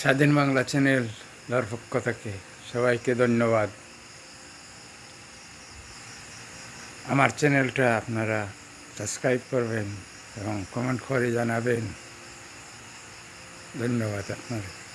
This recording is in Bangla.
স্বাধীন বাংলা চ্যানেল দর্পক্ষ থেকে সবাইকে ধন্যবাদ। আমার চ্যানেলটা আপনারা সাবস্ক্রাইব করবেন এবং কমেন্ট করে জানাবেন। ধন্যবাদ আপনাদের।